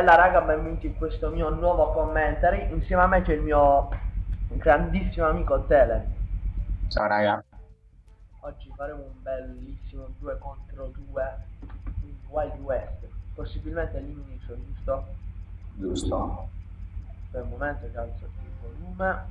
Bella raga, benvenuti in questo mio nuovo commentary. Insieme a me c'è il mio grandissimo amico Tele. Ciao raga. Oggi faremo un bellissimo 2 contro 2 in Wild West. Possibilmente all'inizio, giusto? Giusto. Per il momento che alzo il volume.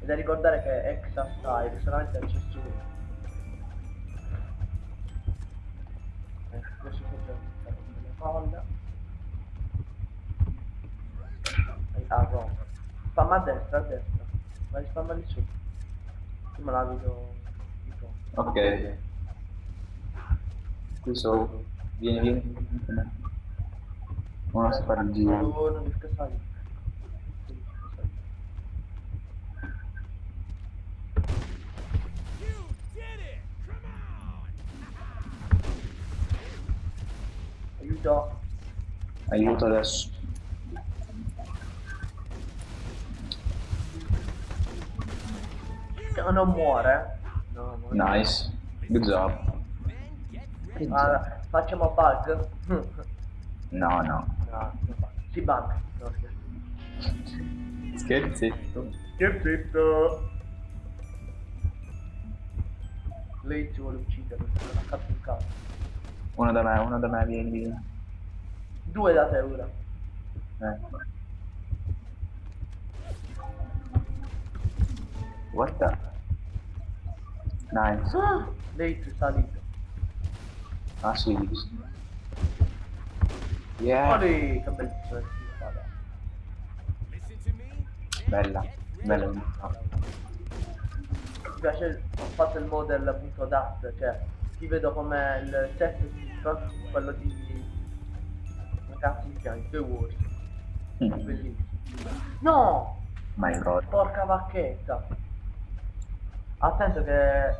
E da ricordare che è Exa Style, solamente accesso Ecco, questo è le palle. Ah, no. Spamma a destra, a destra. Vai spamma lì su. Me la vedo di fronte. Ok. Qui so. Vieni, vieni. vieni. Uno si fa il giro. Non! Come on! Aiuto. Aiuto adesso. Non muore. No, non Nice. Good job. Allora, facciamo bug. No, no. no. Si bug. No, scherzo. Scherzetto. Scherzetto. Lei ci vuole uccidere, non ha fatto un caso. Uno da me, uno da me, vieni. Due da te ora. Ecco. What the? Nice. Ah, lei ci è salito. Ah sì, visto. Yeah. Olè, che me. Bella. Bella. Mi piace, ho fatto il model punto DAT, cioè ti vedo come il set quello di... come cazzo si chiama? The Wars. Mm. Bellissimo. No! My god. Porca vacchetta! Attento che...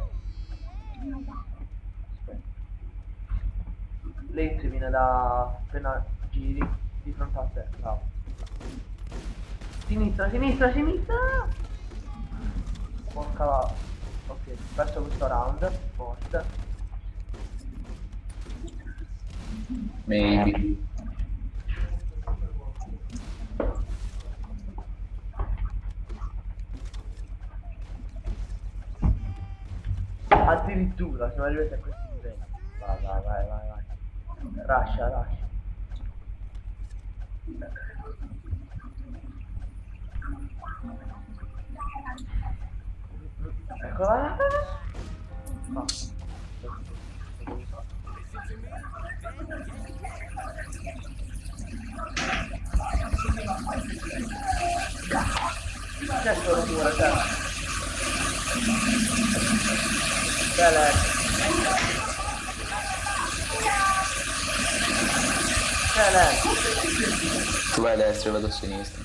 Lei ti viene da... appena giri di fronte a te, bravo. Sinistra, sinistra, sinistra! Porca va... Ok, perso questo round, forte. Maybe. Addirittura siamo arrivati a questi livelli. Vai, vai, vai, vai, vai. Lascia, lascia. Eccola. No. C'è solo pure. Bene. Bene. Tu vai a destra, io vado a sinistra.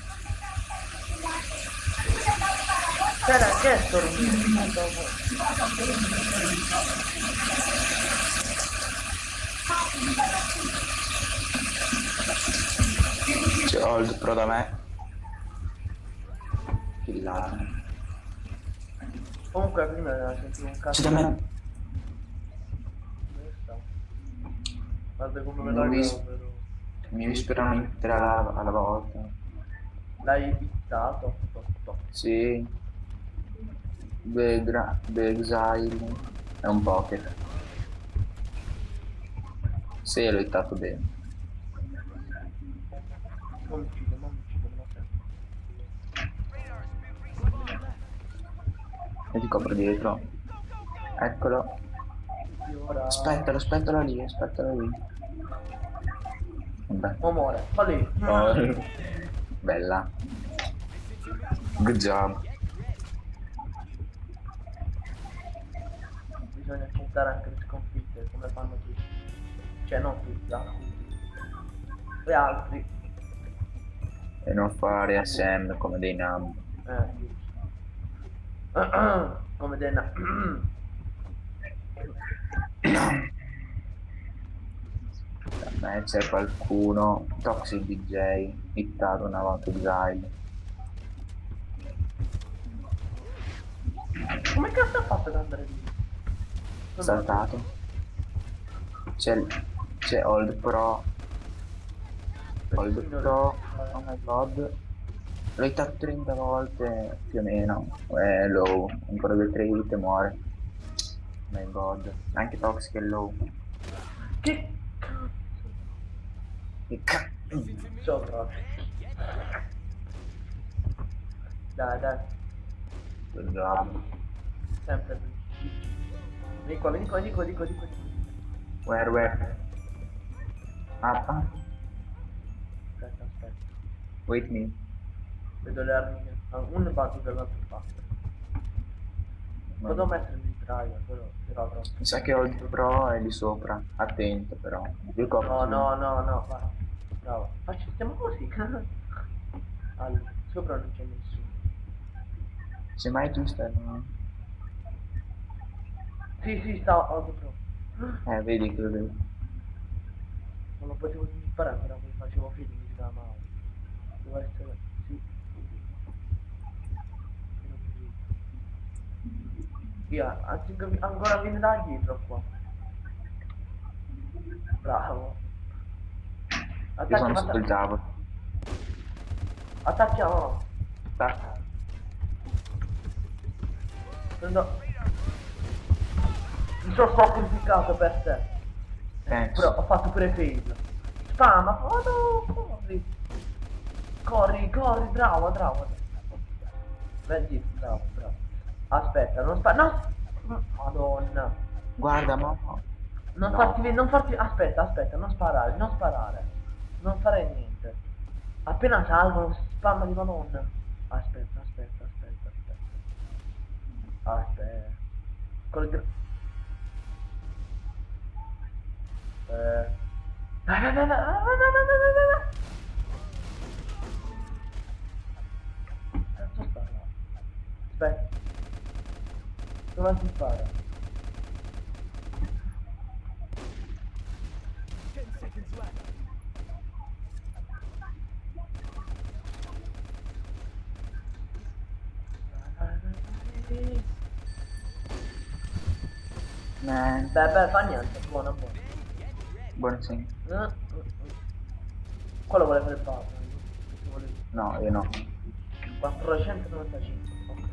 Bene, che è sto rumore? C'è Hold Pro da me. Killato. Comunque prima sentivo un C'è cazzo. da me. Dove sta? Guarda come me la mi- però. Mi risperano in tre alla, alla volta. L'hai bittato? To, to. Sì. The, gra- the Exile. È un poker. Sì, l'ho hittato bene. Non mi uccide, non mi uccide, non. E ti copro dietro. Eccolo. Aspettalo, aspettalo lì, aspettalo lì. Vabbè. Oh, muore. Fa lì. Oh. Bella. Good job. Bisogna accettare anche le sconfitte, come fanno tutti. Cioè, non tutti, alcuni. E altri. E non fare SM come dei nab. Eh, come Denna. Da me c'è qualcuno. Toxic DJ. Hittato una volta Exile. come cazzo ha fatto ad andare lì? Saltato. C'è, c'è Old Pro. Dottor, le- oh my god. L'ho hittato 30 volte più o meno. È low, ancora due 3 hit e muore. My god. Anche Toxic è low. Che cazzo? Che cazzo. Sopra. Dai, dai. Good job. Sempre. Vieni qua, vieni qua, vieni qua, vieni qua, vieni qua. Where, where? Ah. Aspetta, aspetta. Wait me. Vedo le armi. Un batto dall'altra parte. Potevo mettere mitraio, però però troppo. Mi sa che il pro e lì sopra. Attento però. Io copro No, no, no, no, va. Bravo. Facci, stiamo così. allora, sopra non c'è nessuno. Semmai tu stai. Sì, sì, sta auto pro. Eh, vedi che lo vedo. Non lo potevo sparare, però mi facevo mi si male. Deve essere. Via, ancora viene da dietro qua. Bravo. Io Attacchiamo, sono sotto il tavolo. Attacchiamo. Tac. Prendo... Mi sono sacrificato per te. Thanks. Però ho fatto pure fail. Spama, oh no, corri. Corri, corri, bravo, bravo. Vedi, bravo, bravo. Aspetta, non fa... No! Madonna. Guarda, ma... Non no. farti... Non farti... Aspetta, aspetta, non sparare, non sparare. Non fare niente. Appena salvo, spamma di madonna. Aspetta, aspetta, aspetta, aspetta. Aspetta. Col... Eh... Aspetta. Dove si spara? Beh, beh, fa niente, buono, buono. Buono sì. Eh, eh, eh. Quello vuole fare il. Vuole... No, io no. 495. Ok.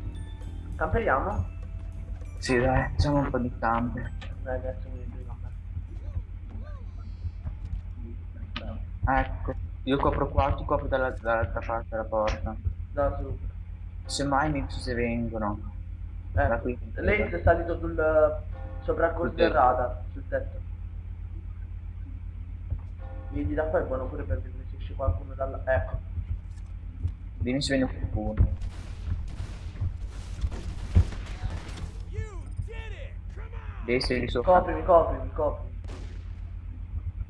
Camperiamo? Sì, dai, facciamo un po' di campi. Dai, adesso mi camper. Ecco. Io copro qua, tu copri dalla- dall'altra parte della porta. Da su. Semmai mi se vengono. Da Eh, qui. lei è salito sul sopra il Sul sul tetto. Vieni da qua è buono pure per vedere se esce qualcuno dalla... Ecco. Dimmi se viene qualcuno. Devi sei lì sopra. Coprimi, coprimi, coprimi.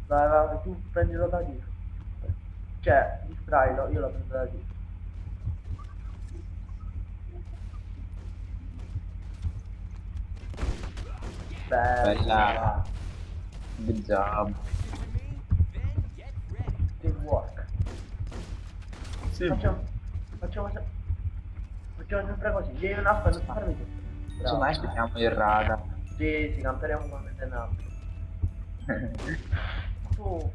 Vai, vai, tu prendilo da dietro. Cioè, distrailo, io lo prendo da dietro. Bella. Bella. Good job. Teamwork. Sì. Facciamo, facciamo, facciamo sempre così. Vieni un aspetta, non farmi tu. Semmai aspettiamo il radar. Sì, sì, camperemo come te nabbia. oh.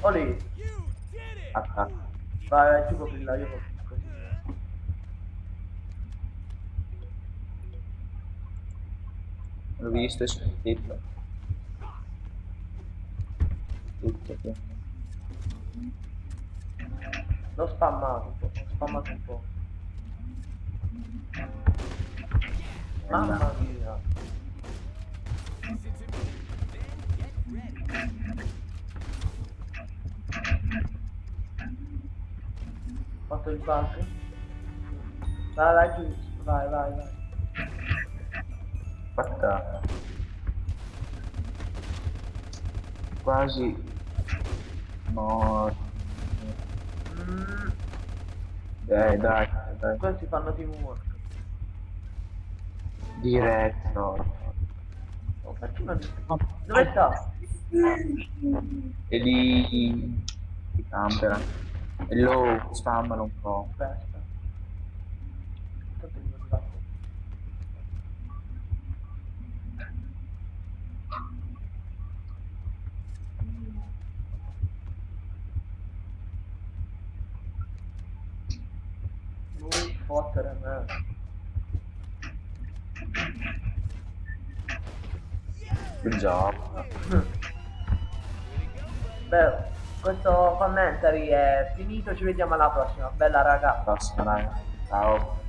Olì. Attacca. Vai, vai, tu coprila, io coprila. L'ho visto e sentito. Tutto qui. L'ho spammato un po', l'ho spammato un po'. Mamma mia. Fatto il bug. Vai, vai, giù. Vai, vai, vai. Fatta. Quasi morto. Mm, Dai, dai, dai. questi fanno teamwork diretto Oh. Dove sta? E lì... Di campera. E lo spammano un po'. Aspetta. Lui fottere. Eh. Job. Beh, questo commentary è finito, ci vediamo alla prossima. Bella raga. Prossima, dai. Ciao.